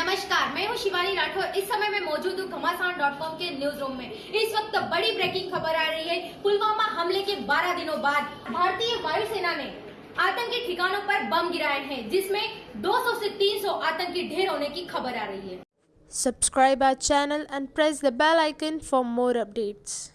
राठौर। इस समय मैं मौजूद हूँ घमासान डॉट कॉम के न्यूज़ रूम में। इस वक्त बड़ी ब्रेकिंग खबर आ रही है। पुलवामा हमले के 12 दिनों बाद भारतीय वायुसेना ने आतंकी ठिकानों पर बम गिराए हैं, जिसमें 200 से 300 आतंकी ढेर होने की खबर आ रही है। Subscribe our channel and press the bell icon for more updates